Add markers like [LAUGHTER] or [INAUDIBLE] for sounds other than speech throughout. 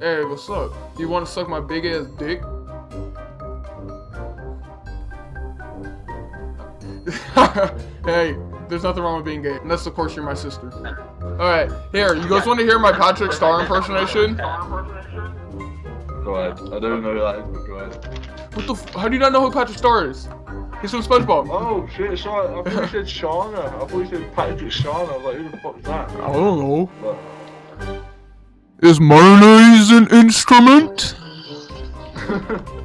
Hey, what's up? You want to suck my big ass dick? [LAUGHS] hey, there's nothing wrong with being gay. Unless, of course, you're my sister. Alright, here, you guys want to hear my Patrick Star impersonation? Go ahead. I don't know who that is, but go ahead. What the f- How do you not know who Patrick Star is? He's from SpongeBob. Oh shit, sorry. I thought you said Shauna. I thought you said Patrick Shauna. I was like, who the fuck's that? I don't know. But, Is mayonnaise an instrument? [LAUGHS]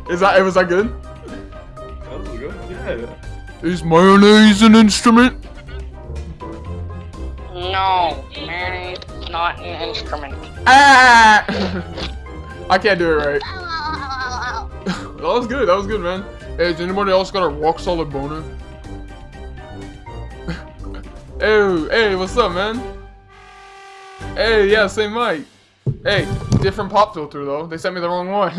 is that, was that good? that was good. Yeah. Is mayonnaise an instrument? No, mayonnaise is not an instrument. Ah! [LAUGHS] I can't do it right. [LAUGHS] that was good. That was good, man. Hey, has anybody else got a rock solid boner? hey, hey, what's up, man? Hey, yeah, same mic. Hey, different pop filter though. They sent me the wrong one.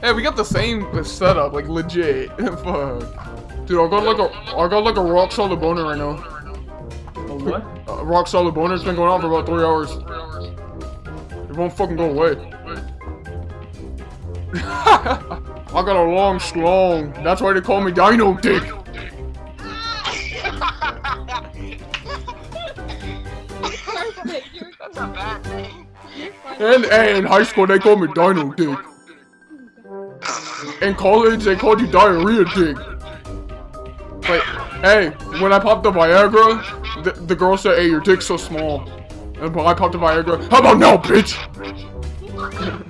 hey, we got the same setup, like legit. Fuck. Dude, I got like a, I got like a rock solid boner right now. Oh, what? A rock solid boner. It's been going on for about three hours. It won't fucking go away. I got a long schlong. That's why they call me Dino Dick. And, and in high school they called me Dino Dick. In college they called you Diarrhea Dick. Wait, hey, when I popped the Viagra, the, the girl said, hey, your dick's so small. And when I popped the Viagra, how about now, bitch?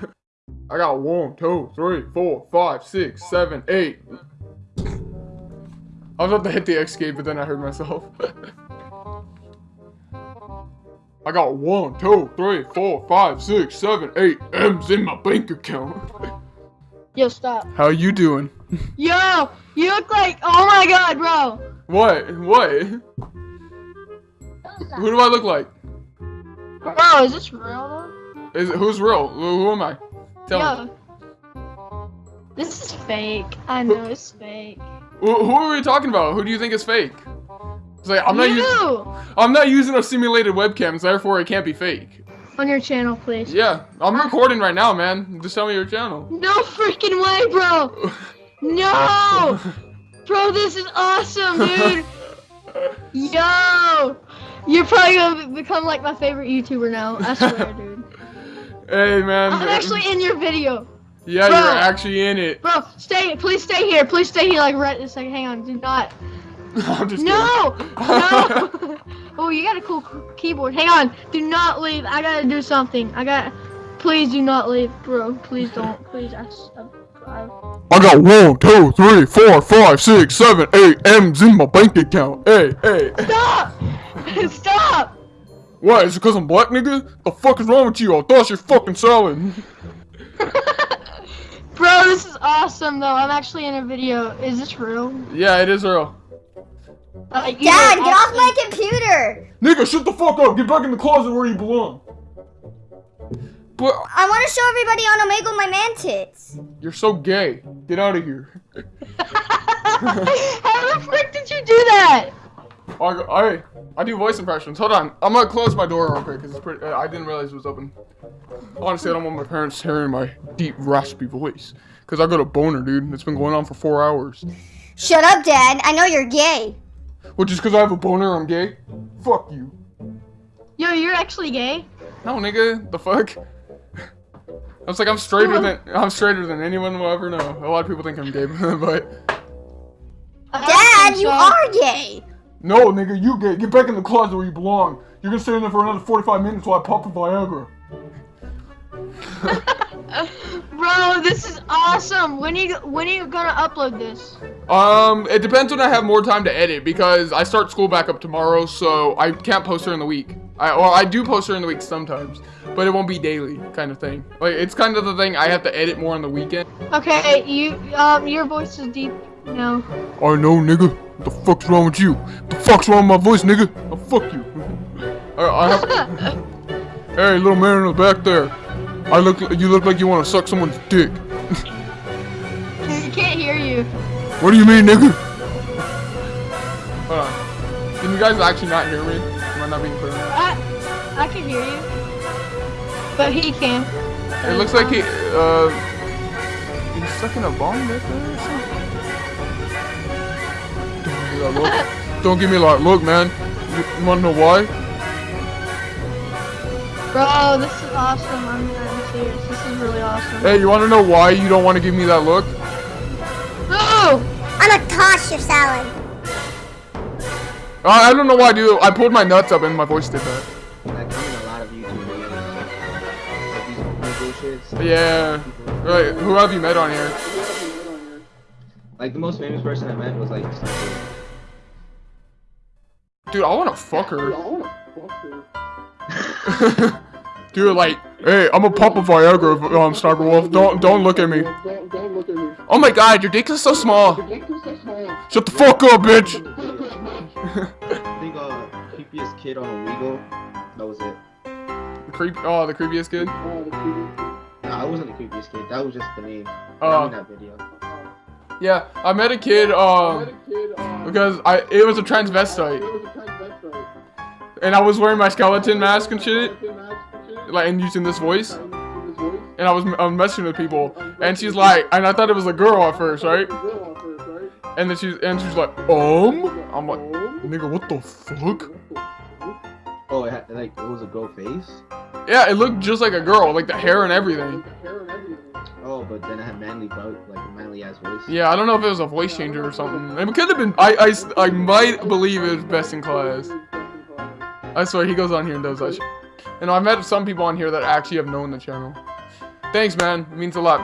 [LAUGHS] I got one, two, three, four, five, six, seven, eight. I was about to hit the X escape, but then I heard myself. [LAUGHS] I got one, two, three, four, five, six, seven, eight M's in my bank account. Yo, stop. How you doing? Yo, you look like, oh my god, bro. What? What? Who do I look like? Bro, is this real though? Is it, who's real? Who, who am I? Tell me. Yo. This is fake. I know it's fake. Who, who are we talking about? Who do you think is fake? Like I'm not using I'm not using a simulated webcam, so therefore it can't be fake. On your channel, please. Yeah, I'm recording right now, man. Just tell me your channel. No freaking way, bro. [LAUGHS] No. bro, this is awesome, dude. Yo. You're probably gonna become like my favorite YouTuber now. I swear, [LAUGHS] dude. hey, man. I'm actually in your video. yeah, Bro. you're actually in it. Bro, stay, please stay here. Please stay here like right this second. Hang on, do not. [LAUGHS] No! No! [LAUGHS] oh, you got a cool keyboard. Hang on. Do not leave. I gotta do something. I got. Please do not leave, bro. Please don't. Please. I, I, I got one, two, three, four, five, six, seven, eight M's in my bank account. Hey, hey. Stop! [LAUGHS] Stop! What? Is it because I'm black, nigga? The fuck is wrong with you? I thought you're fucking selling. Bro, this is awesome though. I'm actually in a video. Is this real? Yeah, it is real. Uh, you Dad, get off my computer! Nigga, shut the fuck up. Get back in the closet where you belong. But I want to show everybody on Omegle my man tits. you're so gay. Get out of here. [LAUGHS] How the frick did you do that? I, I, I do voice impressions. Hold on. I'm gonna close my door real quick because it's pretty. I didn't realize it was open. Honestly, I don't want my parents hearing my deep, raspy voice. Cause I got a boner, dude. It's been going on for four hours. Shut up, Dad. I know you're gay. Which is cause I have a boner, I'm gay. Fuck you. Yo, you're actually gay? No, nigga. The fuck. I was like, I'm straighter than [LAUGHS] I'm straighter than anyone will ever know. A lot of people think I'm gay, [LAUGHS] but Dad, you are gay. no, nigga, you gay. Get back in the closet where you belong. You're gonna stay in there for another 45 minutes while I pop a Viagra. [LAUGHS] Bro, this is awesome. When are you when are you gonna upload this? Um, it depends when I have more time to edit because I start school back up tomorrow, so I can't post during the week. I well, I do post during the week sometimes, but it won't be daily, kind of thing. Like it's kind of the thing I have to edit more on the weekend. Okay, you um your voice is deep now. I know, nigga. What the fuck's wrong with you? What the fuck's wrong with my voice, nigga? Oh, fuck you. [LAUGHS] I, I have. [LAUGHS] hey, little man in the back there. I look. You look like you want to suck someone's dick. [LAUGHS] I can't hear you. What do you mean, nigga? Hold on. Can you guys actually not hear me? Am I not being clear? I I can hear you. But he can. It looks like he, uh, he's stuck in a bomb right there or something. Don't give me that look. Don't give me that look, man. You, you wanna know why? Bro, oh, this is awesome. I'm, I'm serious. This is really awesome. Hey, you wanna know why you don't want to give me that look? No! I'm gonna toss your salad. I, I don't know why, dude. I pulled my nuts up and my voice did that. Like, I'm in a lot of YouTube videos. Like these Google shits. Yeah. Right. Who have you met on here? Like the most famous person I met was like Sniper. Dude, I wanna fuck her. [LAUGHS] Dude, like, hey, I'm a pop of Viagra, um, Sniper Wolf. Don't, don't look at me. Oh my god, your dick is so small. Shut the fuck up, bitch. [LAUGHS] I think uh creepiest kid on Omegle. That was it. The creep, oh, the creepiest kid. No, I wasn't the creepiest kid. That was just the name. Oh. I mean that video. Yeah, I met a kid, um, because I, it was a transvestite. And I was wearing my skeleton mask and shit. Like, and using this voice. And I was, I was messing with people. And she's like, and I thought it was a girl at first, right? And then she's, and she's like, um? I'm like, nigga, what the fuck? Oh, it had, like it was a girl face. Yeah, it looked just like a girl, like the hair and everything. Oh, but then it had manly like a manly ass voice. Yeah, I don't know if it was a voice changer or something. It could have been, I, I, I might believe it was best in class. I swear, he goes on here and does that shit. And I've met some people on here that actually have known the channel. Thanks, man. It means a lot.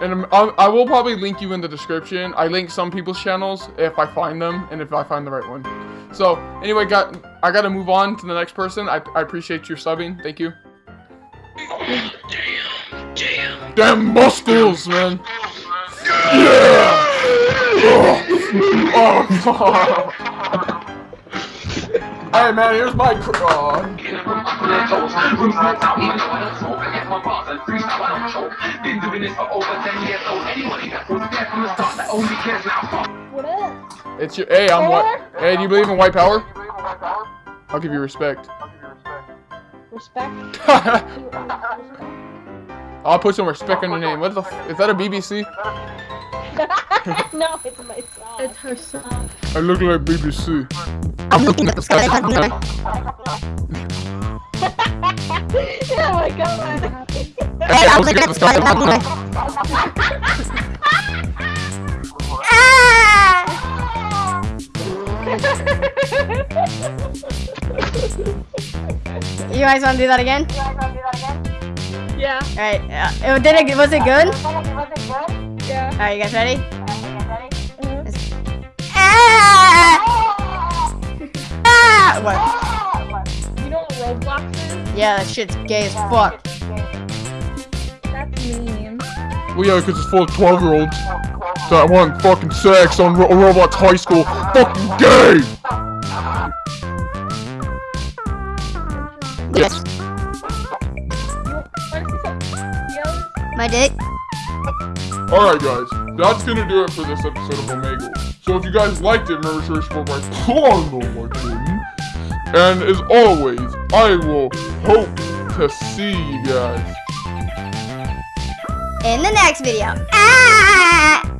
And um, I'll, I will probably link you in the description. I link some people's channels if I find them and if I find the right one. So, anyway, got I gotta move on to the next person. I, I appreciate your subbing. Thank you. Damn muscles, man. Yeah. [LAUGHS] Oh, oh. Hey man, here's my cr- oh. What up? It's your hey, I'm what? Hey, do you believe in white power? I'll give you respect. Respect. I'll put some respect on your name. What the? F- is that a BBC? [LAUGHS] no, it's myself. It's herself. I look like BBC. Oh my god. Hey, I'm looking at the sky. You guys want to do that again? yeah. All right. Uh, it, did it? Was it good? Yeah. All right, you guys ready? Yeah, that shit's gay as fuck. That's mean. Well, yeah, because it's full of 12 year olds that want fucking sex on Ro- Roblox High School. Fucking gay! Yes. My dick. Alright, guys, that's gonna do it for this episode of Omegle. So if you guys liked it, remember to support my channel like button. And as always, I will hope to see you guys. In the next video. Ah!